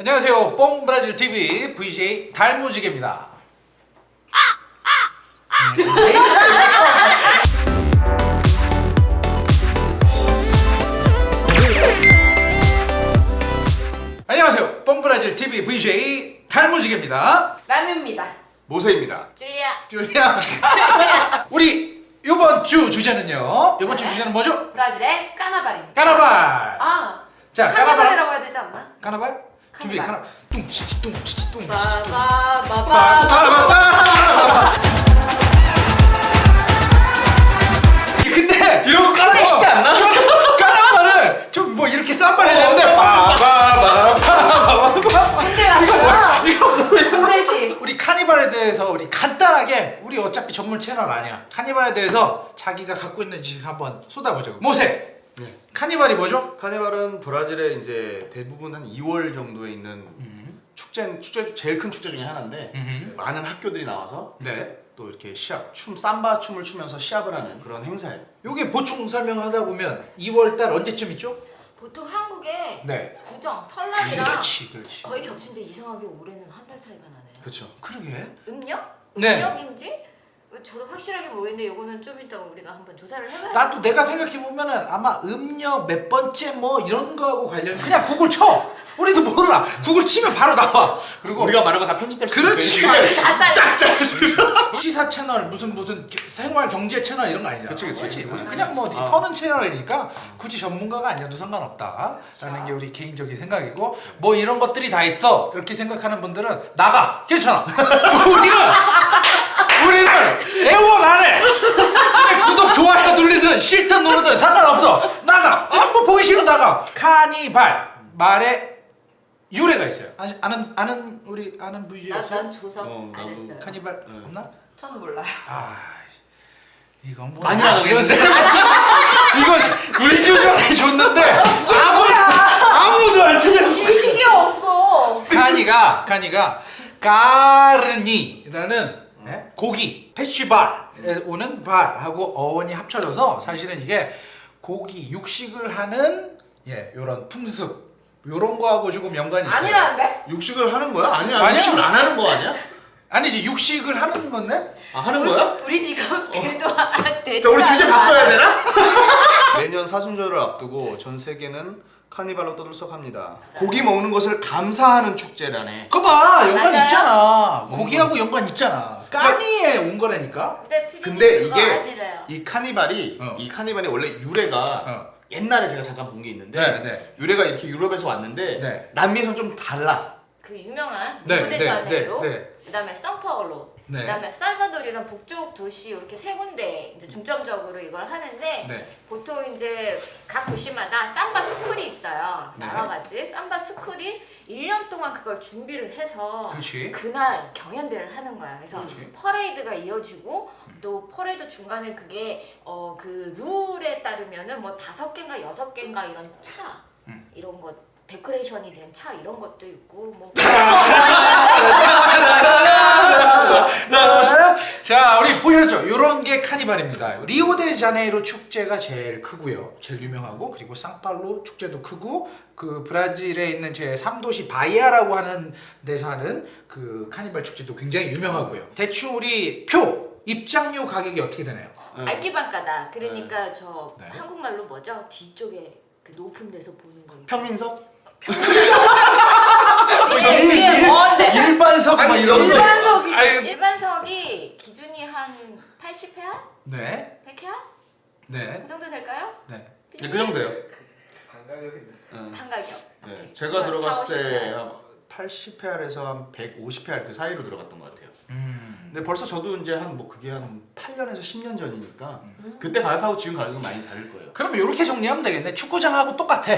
안녕하세요. 뽕브라질 TV VJ 달무지개입니다. 안녕하세요. 뽕브라질 TV VJ 달무지개입니다. 라면입니다. 모세입니다. 줄리아. 줄리아. 우리 이번 주 주제는요. 이번 주 주제는 뭐죠? 브라질의 까나발입니다. 까나발. 아, 자, 까나발. 카나발이라고 해야 되지 않나? 까나발? 준비. 까나. 뚱치치 뚱치치 뚱치치 뚱. 바바바바. 근데 이런 거 깔아주시지 않나? 까나발은 좀뭐 이렇게 쌈발 해야 되는데 빠바바바바바 근데 맞잖아. 이거 뭐야? 동대시. 우리 카니발에 대해서 우리 간단하게 우리 어차피 전문 채널 아니야 카니발에 대해서 자기가 갖고 있는 지식 한번 쏟아보자고 모세 네. 카니발이 뭐죠? 카니발은 브라질에 이제 대부분 한 2월 정도에 있는 축제 축제 제일 큰 축제 중에 하나인데 음흠. 많은 학교들이 나와서 네 또 이렇게 시합 춤 삼바 춤을 추면서 시합을 하는 그런 행사예요. 요게 보충 설명하다 보면 2월달 언제쯤 있죠? 보통 한국에 네 구정, 설날이랑 그렇지 그렇지 거의 겹치는데 이상하게 올해는 한 달 차이가 나네요. 그렇죠. 그러게 음력? 네. 음력인지? 저도 확실하게 모르겠는데 이거는 좀 이따 우리가 한번 조사를 해봐야 나도 내가 생각해 보면은 아마 음력 몇 번째 뭐 이런 거하고 관련 그냥 구글 쳐 우리도 몰라 구글 치면 바로 나와 그리고 우리가 말한 거 다 편집될 수 그렇지. 있어요. 다 잘라. 짝짝해서. 시사 채널 무슨 무슨 게- 생활 경제 채널 이런 거 아니잖아. 그치, 그치. 우리 아, 그냥 뭐 아. 터는 채널이니까 굳이 전문가가 아니어도 상관없다 라는 게 우리 개인적인 생각이고 뭐 이런 것들이 다 있어 이렇게 생각하는 분들은 나가 괜찮아. 우리는 우리는 애원 안 해. 구독 좋아요 누르든 싫든 누르든 상관없어. 나가. 한번 보기 싫으면 나가. 카니발 말에 유래가 있어요. 아시- 아는 아는 우리 아는 VJ 나- 없어? 난 조사 어, 안. 했어요. 카니발 네. 없나? 저는 몰라요. 아 이건 뭐 많이 이런? 이거 일주 전에 줬는데 아무도 아무도 안 찾아. 지식이 없어. 카니가 카니가 까르니라는 예? 고기 페스티벌에 오는 발하고 어원이 합쳐져서 사실은 이게 고기 육식을 하는 예 요런 풍습 요런 거하고 조금 연관이 있어요. 아니라는데? 육식을 하는 거야? 아니야. 아니야. 육식을 안 하는 거 아니야? 아니지 육식을 하는 건데 아 하는 거야? 우리 지금 대도 안 돼. 자 우리 주제 바꿔야 되나? 매년 사순절을 앞두고 전 세계는 카니발로 떠들썩합니다. 고기 먹는 것을 감사하는 축제라네. 그거 봐 연관 맞아요? 있잖아 고기하고 연관 있잖아 까니에 온 거라니까 근데, 근데 이게. 이 카니발이 어. 이 카니발이 원래 유래가 어. 옛날에 제가 잠깐 본 게 있는데 네, 네. 유래가 이렇게 유럽에서 왔는데 네. 남미에서는 좀 달라. 그 유명한 네, 리우데자네이루, 네, 네, 네. 그다음에 상파울로, 네. 그다음에 살바도르랑 북쪽 도시 이렇게 세 군데 이제 중점적으로 이걸 하는데 네. 보통 이제 각 도시마다 삼바 school이 있어요. 네. 여러 가지 삼바 school이 1년 동안 그걸 준비를 해서 그렇지. 날 경연대회를 하는 거야. 그래서 그렇지. 퍼레이드가 이어지고 또 퍼레이드 중간에 그게 어 그 룰에 따르면은 뭐 다섯 개인가 여섯 개인가 이런 차 음. 이런 것 데코레이션이 된 차 이런 것도 있고 뭐 자, 우리 보셨죠? 요런 게 카니발입니다. 리우데자네이루 축제가 제일 크고요. 제일 유명하고 그리고 상파울루 축제도 크고 그 브라질에 있는 제 3도시 바이아라고 하는 데서 하는 그 카니발 축제도 굉장히 유명하고요. 대충 우리 표 입장료 가격이 어떻게 되나요? 네. 알기반가다. 그러니까 저 네. 한국말로 뭐죠? 뒤쪽에 그 높은 데서 보는 거. 평민석? 이게, 이게 뭔데? 일반석 막 아니, 이런 거. 일반석이 아유. 일반석이 기준이 한 80회야? 네. 100회야? 네. 그 정도 될까요? 네. 네, 그 정도예요. 판 가격. 네. 오케이. 제가 그건 들어갔을 4, 50 회. 때한 80회알에서 한 150회알 그 사이로 들어갔던 것 같아요. 음. 근데 벌써 저도 이제 한 뭐 그게 한 8년에서 10년 전이니까 음. 그때 가격하고 지금 가격은 많이 다를 거예요. 그러면 이렇게 정리하면 되겠네. 축구장하고 똑같아.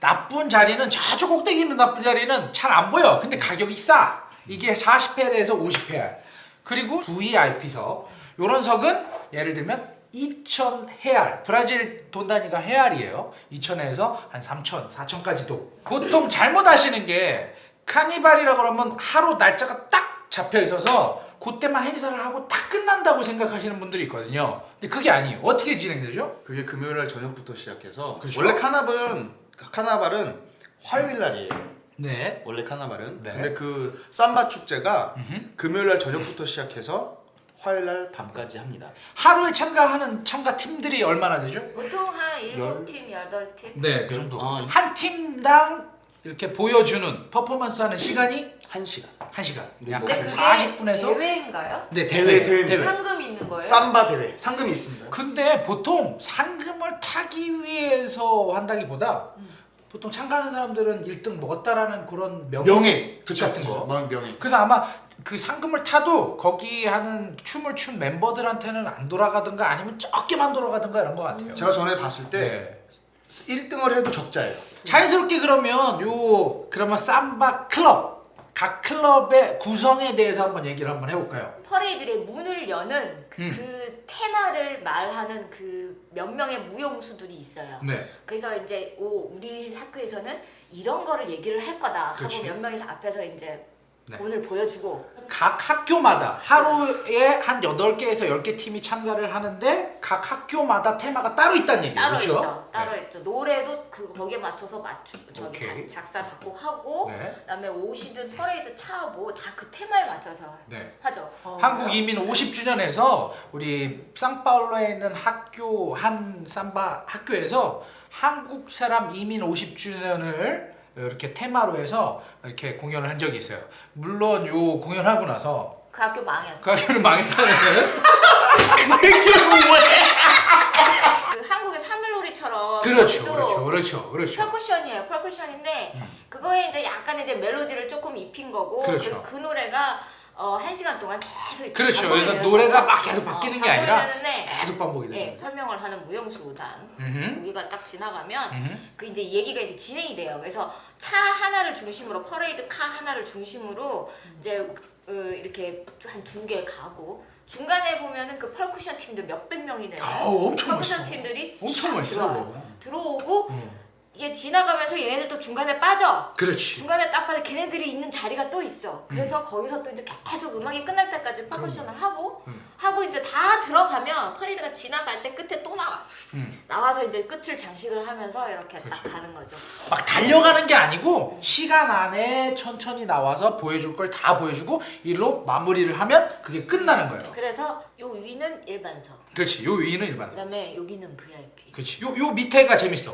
나쁜 자리는 저쪽 꼭대기 있는 나쁜 자리는 잘 안 보여. 근데 가격이 싸. 이게 40회에서 50회. 그리고 VIP석. 요런 석은 예를 들면 2,000 헤알. 브라질 돈 단위가 헤알이에요. 2,000에서 한 3,000, 4,000까지도. 보통 잘못 하시는 게 카니발이라 그러면 하루 날짜가 딱 잡혀 있어서 그때만 행사를 하고 딱 끝난다고 생각하시는 분들이 있거든요. 근데 그게 아니에요. 어떻게 진행되죠? 그게 금요일 날 저녁부터 시작해서 그렇죠. 원래 카나발은 카나발은 화요일 날이에요. 네. 원래 카나발은. 네. 근데 그 삼바 축제가 음흠. 금요일 날 저녁부터 시작해서 화요일 날 밤까지 합니다. 하루에 참가하는 참가 팀들이 얼마나 되죠? 보통 한 열- 7팀, 8팀? 네, 그 정도. 아, 한 팀당 이렇게 보여주는 퍼포먼스 하는 시간이 1시간. 1시간. 네, 약간 뭐 근데 그게 40분에서 대회인가요? 네, 대회. 네, 대회. 대회. 상금 있는 거예요? 삼바 대회. 상금이 있습니다. 근데 보통 상금 을 타기 위해서 한다기보다 보통 참가하는 사람들은 1등 먹었다라는 그런 명예, 명예. 같은 거. 명- 명예. 그래서 아마 그 상금을 타도 거기 하는 춤을 춘 멤버들한테는 안 돌아가든가 아니면 적게만 돌아가든가 이런 것 같아요. 제가 전에 봤을 때 네. 1등을 해도 적자예요. 자연스럽게 그러면 요 그러면 삼바 클럽 각 클럽의 구성에 대해서 한번 얘기를 한번 해볼까요? 퍼레이드의 문을 여는 그, 음. 그 테마를 말하는 그 몇 명의 무용수들이 있어요. 네. 그래서 이제 오 우리 학교에서는 이런 거를 얘기를 할 거다. 하고 몇 명이서 앞에서 이제 네. 오늘 보여주고 각 학교마다 하루에 한 8개에서 10개 팀이 참가를 하는데 각 학교마다 테마가 따로 있다는 얘기예요. 따로 그렇죠? 있죠. 따로 있죠. 노래도 그 거기에 맞춰서 맞추 저기 오케이. 작- 작사 작곡하고 네. 그다음에 옷이든 퍼레이드 차뭐 다 그 테마에 맞춰서 네. 하죠. 어. 한국 이민 50주년에서 우리 상파울로에 있는 학교 한 삼바 학교에서 한국 사람 이민 50주년을 이렇게 테마로 해서 이렇게 공연을 한 적이 있어요. 물론 요 공연하고 나서 그 학교 망했어. 그 학교는 망했다는 그 한국의 사물놀이처럼 그렇죠, 또 그렇죠, 그렇죠, 그렇죠. 펄쿠션이에요. 펄쿠션인데 그거에 이제 약간 이제 멜로디를 조금 입힌 거고 그렇죠. 그, 그 노래가 어, 한 시간 동안 계속 그렇죠. 그래서 노래가. 막 계속 바뀌는 어, 게 아니라 되는데, 계속 반복이 예, 되는 거죠. 설명을 하는 무용수단 음흠. 여기가 딱 지나가면 음흠. 그 이제 얘기가 이제 진행이 돼요. 그래서 차 하나를 중심으로 parade car 하나를 중심으로 이제 어, 이렇게 한 두 개 가고 중간에 보면은 그 퍼커션 팀들 몇백 명이 되는 아우, 엄청 퍼커션 멋있어. 팀들이 엄청 쫙 멋있어. 들어와요. 들어오고 음. 이게 지나가면서 얘네들도 중간에 빠져. 그렇지. 중간에 딱 봐도 걔네들이 있는 자리가 또 있어. 그래서 음. 거기서 또 이제 계속 음악이 끝날 때까지 퍼커션을 하고 음. 하고 이제 다 들어가면 퍼레이드가 지나갈 때 끝에 또 나와. 음. 나와서 이제 끝을 장식을 하면서 이렇게 딱 그렇지. 가는 거죠. 막 달려가는 게 아니고 시간 안에 천천히 나와서 보여줄 걸 다 보여주고 일로 마무리를 하면 그게 끝나는 거예요. 그래서 요 위는 일반석. 그렇지. 요 위는 일반석. 그다음에 여기는 VIP. 그렇지. 요, 요 밑에가 재밌어.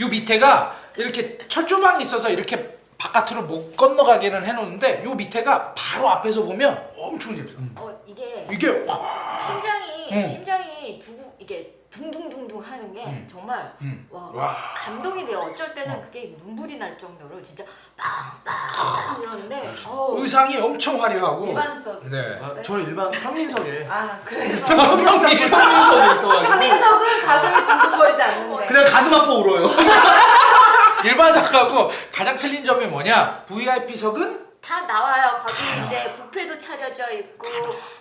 요 밑에가 이렇게 철조망이 있어서 이렇게 바깥으로 못 건너가게는 해놓는데 요 밑에가 바로 앞에서 보면 엄청 재밌어. 어 이게 이게 와. 심장이 음. 심장이 이게 둥둥둥둥 하는 게 음. 정말 음. 와, 와. 감동이 돼요. 어쩔 때는 그게 눈물이 날 정도로 진짜 빵빵 이러는데 어 의상이 엄청 화려하고. 일반석. 네. 아, 저는 일반 황민석에 아 그래서 황민석에 있어가지고 한민석은 가슴이 둥둥거리지 않는데. 그냥 가슴 아파 울어요. 일반석하고 가장 틀린 점이 뭐냐? VIP석은 다 나와요. 거기 이제 뷔페도 차려져 있고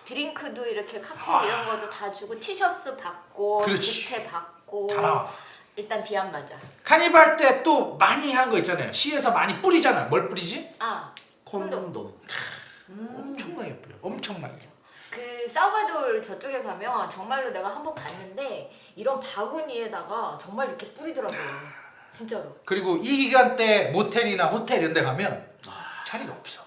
드링크도 이렇게 칵테일 이런 것도 다 주고 티셔츠 받고 그렇지. 부채 받고 다 나와. 일단 비 안 맞아. 카니발 때 또 많이 하는 거 있잖아요. 시에서 많이 뿌리잖아. 뭘 뿌리지? 아 콘돔. 엄청나게 뿌려. 엄청나게. 그 사우바돌 저쪽에 가면 정말로 내가 한 번 봤는데 이런 바구니에다가 정말 이렇게 뿌리더라고요. 진짜로. 그리고 이 기간 때 모텔이나 호텔 이런 데 가면 자리가 없어.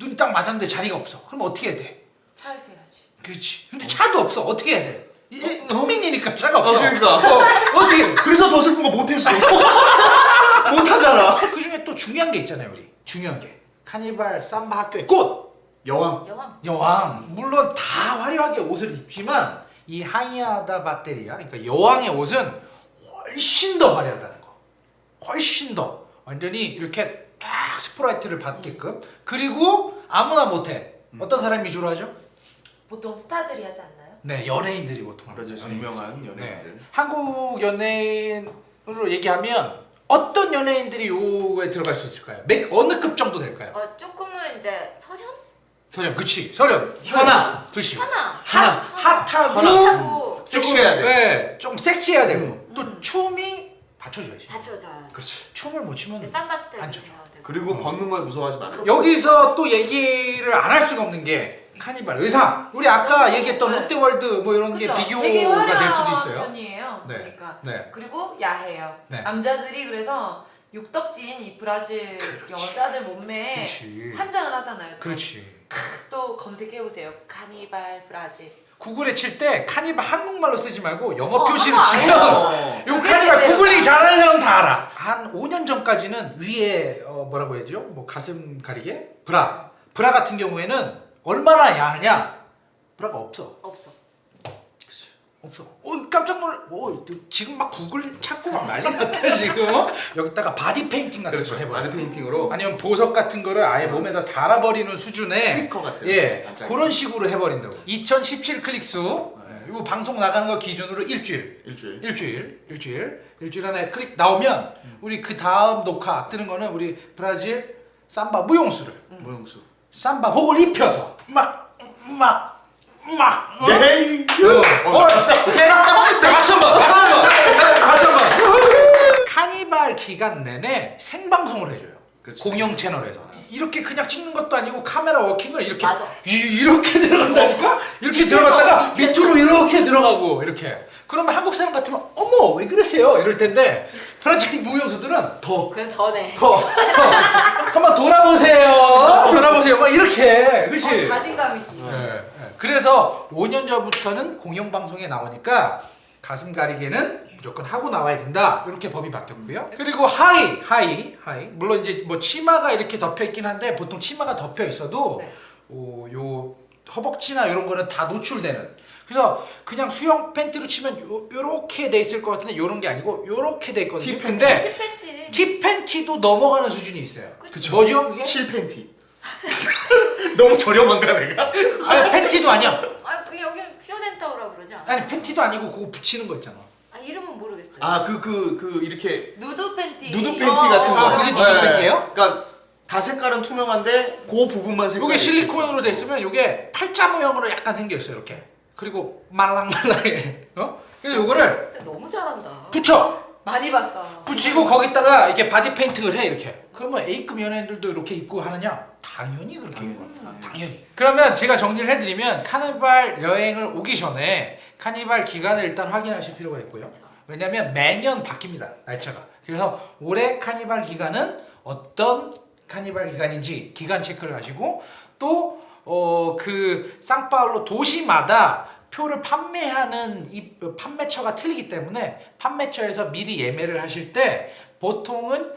눈이 딱 맞았는데 자리가 없어. 그럼 어떻게 해야 돼? 차에서 해야지. 그렇지. 근데 차도 없어. 어떻게 해야 돼? 이- 국민이니까 차가 어, 없어. 그러니까. 어, 어떻게 해? 그래서 더 슬픈 거 못했어. 못하잖아. 그 중에 또 중요한 게 있잖아요, 우리. 중요한 게. 카니발 삼바 학교의 꽃! 여왕. 여왕. 여왕. 물론 다 화려하게 옷을 입지만 이 하이아다 바테리아, 그러니까 여왕의 옷은 훨씬 더 화려하다는 거. 훨씬 더. 완전히 이렇게 딱 스포트라이트를 받게끔. 그리고 아무나 못해. 어떤 사람이 위주로 하죠? 보통 스타들이 하지 않나요? 네, 연예인들이 보통. 하죠. 유명한 네. 연예인들. 한국 연예인으로 얘기하면 어떤 연예인들이 요거에 들어갈 수 있을까요? 맥 어느 급 정도 될까요? 어 조금은 이제 설현? 설현, 그치, 설현, 현아. 그치. 현아. 핫, 핫하고, 하고 섹시해야 돼. 네, 좀 섹시해야 되고 또 춤이 받쳐줘야지. 받쳐줘요. 그렇지. 춤을 못 추면 삼바 스텝 안 쳐. 해야 되고. 그리고 벗는 걸 무서워하지 마. 여기서 또 얘기를 안 할 수가 없는 게 카니발 의상. 우리 아까 네. 얘기했던 네. 롯데월드 뭐 이런 그쵸? 게 비교가 될 수도 있어요. 편이에요. 네. 그러니까 네. 그리고 야해요. 네. 남자들이 그래서 육덕진 이 브라질 여자들 몸매에 그렇지. 환장을 하잖아요. 그렇지. 또 검색해 보세요. 카니발 브라질. 구글에 칠 때 카니발 한국말로 쓰지 말고 영어 어, 표시를 치면 어. 요 카니발 구글링 나. 잘하는 사람 다 알아. 한 5년 전까지는 위에 어, 뭐라고 해야죠? 뭐 가슴 가리개? 브라. 브라 같은 경우에는 얼마나 야하냐? 브라가 없어. 없어. 없어. 어 깜짝 놀라. 어 지금 막 구글 찾고 막 난리 났다 지금. 어? 여기다가 바디 페인팅 같은 그렇죠. 거 해봐. 바디 페인팅으로 아니면 보석 같은 거를 아예 몸에다 달아버리는 수준의 스티커 같은. 예 깜짝이야. 그런 식으로 해버린다고. 2017 클릭수 예, 이거 방송 나가는 거 기준으로 일주일. 일주일. 일주일, 일주일, 일주일 안에 클릭 나오면 우리 그 다음 녹화 뜨는 거는 우리 브라질 삼바 무용수를 모형수. 삼바 복을 입혀서 막 막 막 막. 어? 네. 어, 어, 오케이. 자, 박수 한번, 박수 한번, 박수 한번. 카니발 기간 내내 생방송을 해줘요. 그치. 공영 채널에서 이렇게 그냥 찍는 것도 아니고 카메라 워킹을 이렇게 맞아. 이, 이렇게 들어간다니까 이렇게 들어갔다가 밑으로 이렇게 들어가고 이렇게 그러면 한국 사람 같으면 어머 왜 그러세요 이럴 텐데 브라질 무용수들은 더 그건 더네. 더, 더 한번 돌아보세요 돌아보세요 막 이렇게 그렇지 어, 자신감이지. 네, 네. 그래서 5년 전부터는 공영방송에 나오니까 가슴 가리개는 무조건 하고 나와야 된다 이렇게 법이 바뀌었고요 그리고 하의 하의 하의 물론 이제 뭐 치마가 이렇게 덮여 있긴 한데 보통 치마가 덮여 있어도 네. 어, 요 허벅지나 이런 거는 다 노출되는 그래서 그냥 수영 팬티로 치면 요, 요렇게 돼 있을 것 같은데 요런 게 아니고 요렇게 돼 있거든요 티 근데 티팬티를 티 팬티도 넘어가는 수준이 있어요 그치. 뭐죠 이게? 실 팬티. 너무 저렴한가 내가? 아니 팬티도 아니야 아, 그게 여기는 fio dental이라고 그러지 않아? 아니 팬티도 아니고 그거 붙이는 거 있잖아. 아, 이름은 모르겠어요. 아 그 그 그 이렇게 누드 팬티. 누드 팬티 어, 같은 거. 아, 그게 누드 팬티예요? 그러니까 다 색깔은 투명한데 그 부분만 색깔이 요게 실리콘으로 돼 있으면 요게 팔자 모형으로 약간 생겨 있어요 이렇게. 그리고 말랑말랑해. 어? 그래서 요거를 너무 잘한다. 붙여. 많이 봤어. 붙이고 거기다가 이렇게 바디 페인팅을 해 이렇게. 그러면 A급 연예인들도 이렇게 입고 하느냐? 당연히 그렇게 입고. 아, 당연히. 그러면 제가 정리를 해드리면 카니발 여행을 오기 전에 카니발 기간을 일단 확인하실 필요가 있고요. 왜냐면 매년 바뀝니다 날짜가. 그래서 올해 카니발 기간은 어떤 카니발 기간인지 기간 체크를 하시고 또 어그 상파울로 도시마다 표를 판매하는 이 판매처가 틀리기 때문에 판매처에서 미리 예매를 하실 때 보통은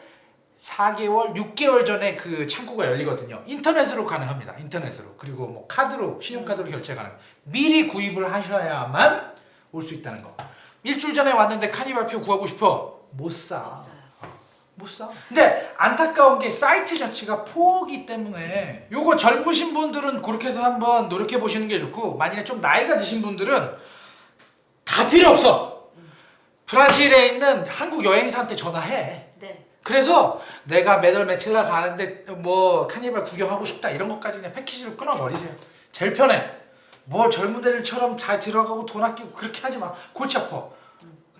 4개월, 6개월 전에 그 창구가 열리거든요. 인터넷으로 가능합니다. 인터넷으로. 그리고 뭐 카드로, 신용카드로 결제 가능. 미리 구입을 하셔야만 올 수 있다는 거. 일주일 전에 왔는데 카니발 표 구하고 싶어. 못 사. 못 사. 근데 안타까운 게 사이트 자체가 포기 때문에 요거 젊으신 분들은 그렇게 해서 한번 노력해 보시는 게 좋고 만약에 좀 나이가 드신 분들은 다 필요 없어. 브라질에 있는 한국 여행사한테 전화해. 네. 그래서 내가 매달 며칠 날 가는데 뭐 카니발 구경하고 싶다 이런 것까지 그냥 패키지로 끊어버리세요. 제일 편해. 뭐 젊은 애들처럼 잘 들어가고 돈 아끼고 그렇게 하지 마. 골치 아파.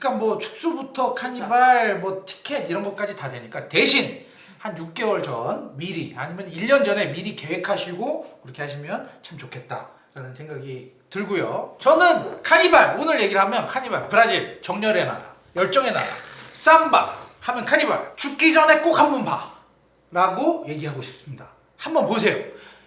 그러니까 뭐 숙소부터 카니발 뭐 티켓 이런 것까지 다 되니까 대신 한 6개월 전 미리 아니면 1년 전에 미리 계획하시고 그렇게 하시면 참 좋겠다라는 생각이 들고요. 저는 카니발 오늘 얘기를 하면 카니발 브라질 정열의 나라 열정의 나라 삼바 하면 카니발 죽기 전에 꼭 한번 봐 라고 얘기하고 싶습니다. 한번 보세요.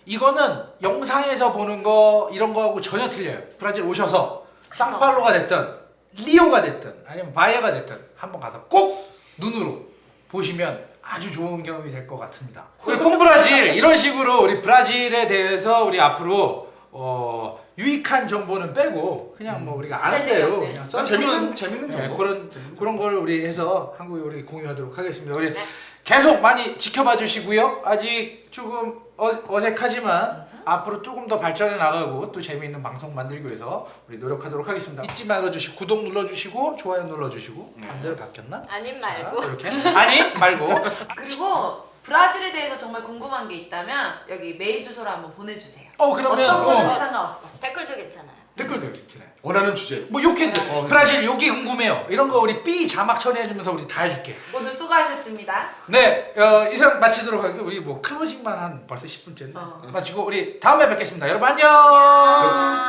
이거는 영상에서 보는 거 이런 거하고 전혀 틀려요. 브라질 오셔서 상팔로가 됐든 리오가 됐든 아니면 바이아가 됐든 한번 가서 꼭 눈으로 보시면 아주 좋은 경험이 될 것 같습니다. 우리 폼브라질 이런 식으로 우리 브라질에 대해서 우리 앞으로 어, 유익한 정보는 빼고 그냥 뭐 우리가 아는 대로. 그냥 아, 써 재밌는 재밌는 네, 정보. 그런 그런 거를 우리 해서 한국에 우리 공유하도록 하겠습니다. 우리 네. 계속 많이 지켜봐 주시고요. 아직 조금 어, 어색하지만 앞으로 조금 더 발전해 나가고 또 재미있는 방송 만들기 위해서 우리 노력하도록 하겠습니다. 잊지 말아 주시고 구독 눌러 주시고 좋아요 눌러 주시고 반대로 바뀌었나? 아님 자, 말고. 이렇게 아니 말고 그리고 브라질에 대해서 정말 궁금한 게 있다면 여기 메일 주소로 한번 보내주세요. 어 그러면 어떤 거든지 어, 상관없어. 댓글도 괜찮아요. 댓글도 있잖아요. 원하는 주제. 뭐 욕해도 돼. 어, 브라질 여기 궁금해요. 이런 거 우리 B 자막 처리해주면서 우리 다 해줄게. 모두 수고하셨습니다. 네, 어, 이상 마치도록 하고 우리 뭐 클로징만 한 벌써 10분째인데 어. 마치고 우리 다음에 뵙겠습니다. 여러분 안녕.